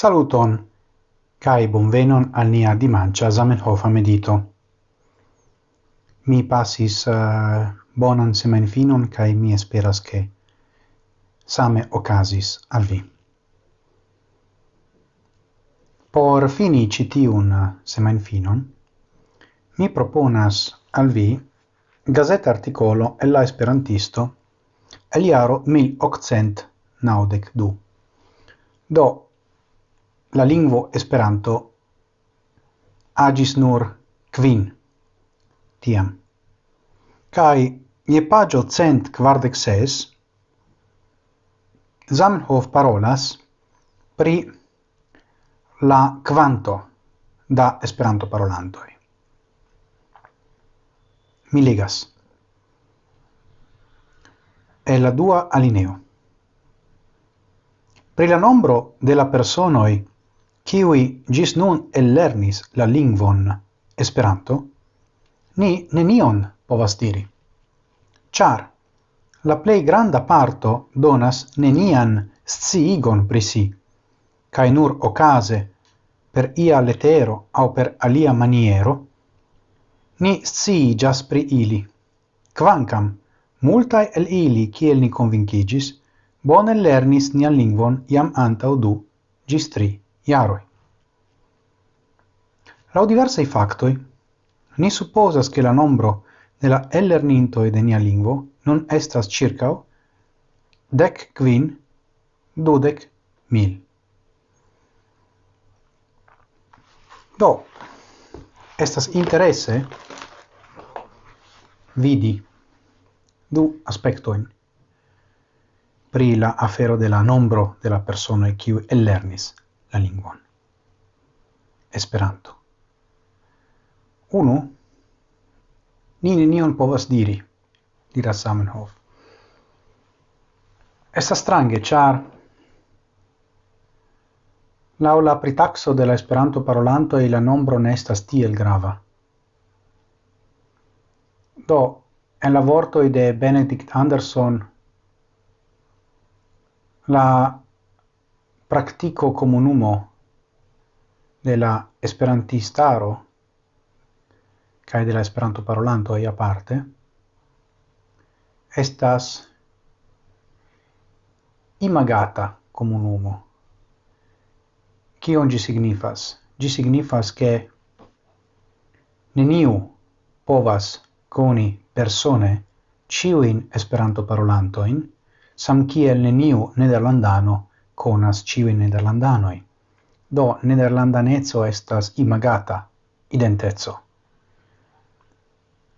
Saluton kai bonvenon al nia dimancia Zamenhof medito. Mi pasis uh, eh, bonan semenfinon kai mi esperas ke same ocasis al vi. Por fini citiun eh, semenfinon, mi proponas al vi gazeta articolo e la esperantisto el jaro 1892. Do la lingvo Esperanto agis nur kvin tiam. Kai je pagio cent quardec ses Zamenhof parolas pri la quanto da Esperanto parolantoj. Mi legas. E la dua alineo. Pri la nombro de la personoi kiwi gis nun ellernis la lingvon Esperanto, ni nenion povas diri. char la plei granda parto donas nenian sciigon pri si, nur okaze per ia letero au per alia maniero, ni sciigas pri ili. Quancam, multae el ili, kiel ni convincigis, bone lernis nian lingvon iam antau du, gis tri iaroi. Lau diversaj factoi, ni supposas che la nombro de la ellernintoi de nia lingvo non estas ĉirkaŭ dec quin dudec mil. Do, estas interesse vidi du aspectoin pri la afero de la nombro de la persona qui ellernis la lingvon. Esperanto. Unu, ni nenion povas diri, diras Samenhof. Estas strange, char Lau la pritaxo de la Esperanto parolanto e la nombro ne estas tiel grava. Do, en la vortoi de Benedict Anderson, la praktiko komunumo de la esperantistaro kaj de la esperanto parolanto ia parte estas imagata komunumo kion ĝi signifas? Ĝi signifas ke neniu povas koni persone ciuin esperanto parolantoin, sam kiel neniu nederlandano conas ciui nederlandanoi. Do nederlandanezzo estas imagata, identezzo.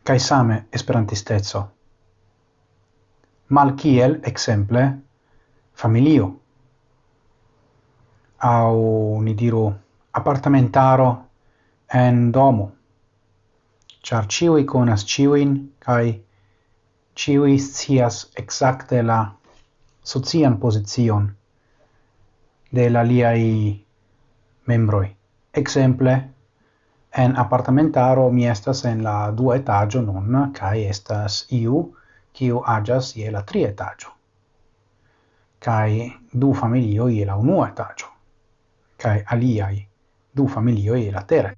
Cai same esperantistezzo. Mal kiel, exemple, familio. Au, ni diru, apartamentaro en domo. Char ciui conas ciuin, cae ciui scias exacte la socian posizion de la liai membroi. Exemple, en apartamentaro mi estas en la dua etaggio nun, cae estas iu, kiu agas je la tri etaggio. Cae du familio je la unua etaggio. Cae aliai du familio je la tera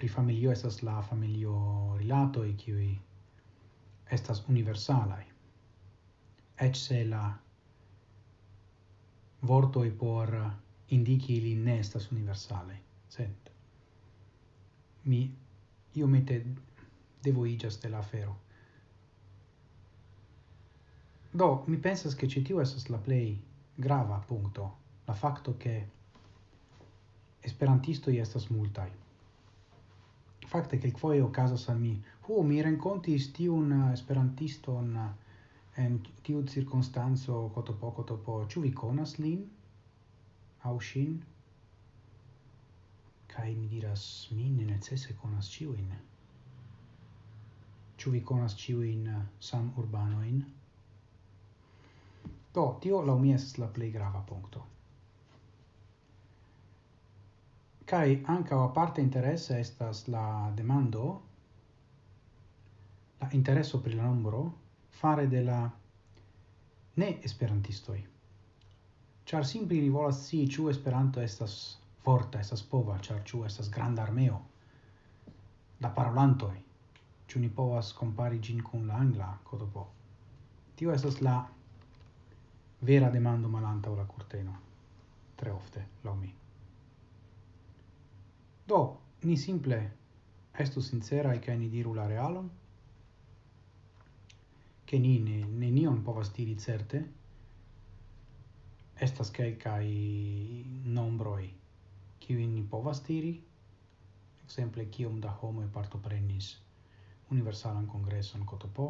pri familio estas la familio rilato e kiuj estas universalai ec se la vortoi por indici ili ne estas universale, sent mi io mette devo devoigas de la fero Do, mi pensas che ci tiu estas la play grava punto, la facto che esperantistoi estas multai. Fakte, kelkfoje okazas al mi, hu, mi rencontis tiu un esperantisto un en tiu circunstanzo coto po coto po ĉu vi konas lin? Aŭ ŝin? Kaj mi diras mi ne necese konas ĉiujn. Ĉu vi konas ĉiujn samurbanojn do tio laŭ mi estas la plej grava punkto. Kaj ankaŭ aparte interesa estas la demando la intereso pri la nombro fare de la ne esperantistoi. Char simple ili volas si ciu Esperanto estas forta, estas pova, char ciu estas granda armeo da parolantoi. Ciu ni povas compari gin con la angla kodopo? Tio estas la vera demando malantaŭ la corteno, Tre ofte, laŭ mi. Do, ni simple estu sincera e ni diru la realon, che ni ne, nion povas diri certe, estas quelcae nombroi, kiwi ni povas diri, exemple, kiom da homoi partoprenis universalan congresson cotopo,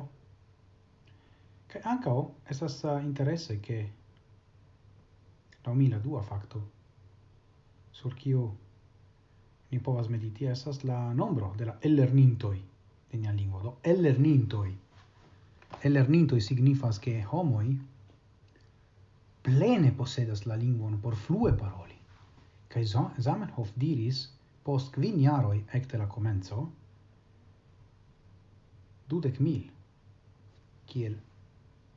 Kaj ankaŭ estas uh, interesse ke la mi dua facto sur kio ni povas mediti estas la nombro de la ellernintoi de nia lingua do ellernintoi lernintoj signifas che homoi plene posedas la linguon por flue paroli. Kai Zamenhof diris post quin jaroj ecte la comenzo dudec mil kiel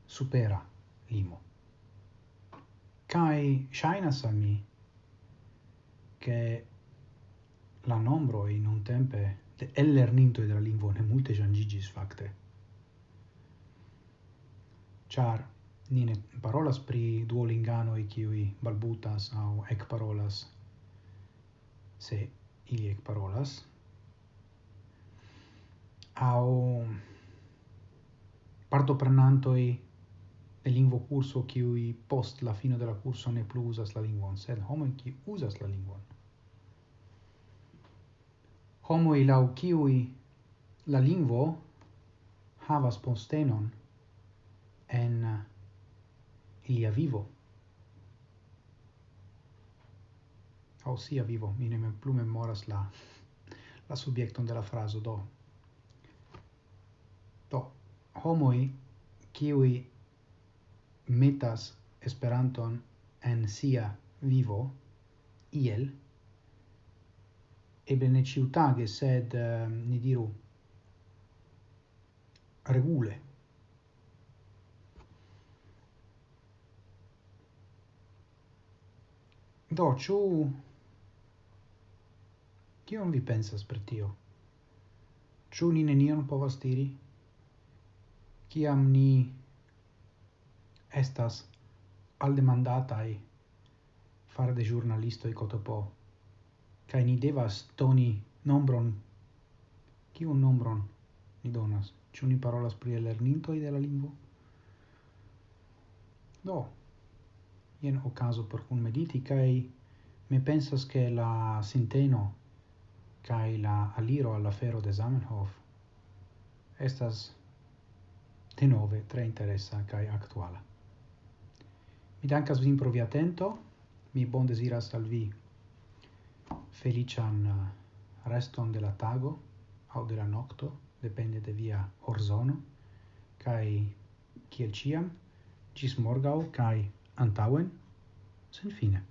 supera limo. Kai shainas al mi che la nombroj nuntempe de ellernintoj de la linguon ne multe jangigis facte char ni ne parolas pri duolingano e kiui balbutas au ec parolas se ili ec parolas au partoprenantoi de lingvo curso qui post la fino de la curso ne plu usas la lingvon, sed homo qui usas la lingvon. i lau qui la lingvo havas postenon en uh, ilia vivo. O sia vivo, mi ne mem plu memoras la la subiecton de la do. Do homoi qui metas Esperanton en sia vivo iel eble ne ciutage sed uh, ni diru regule. Do, ciu... kion vi pensas per tio? Ciu ni nenion povas diri? Kiam ni estas aldemandataj fare de ĵurnalistoj cotopo kai ni devas toni nombron kiun nombron ni donas? Ĉu ni parolas pri lerninto de la lingvo? Do, ien ocaso per cun mediti kai mi pensas che la sinteno kai la aliro alla fero de Zamenhof estas de nove tre interessa kai actuala. Mi dankas vin pro via atento, mi bon desiras al vi felician eh, reston de la tago au de la nocto, depende de via horzono, kai kiel ciam, gis morgau, kai antauen sen fine.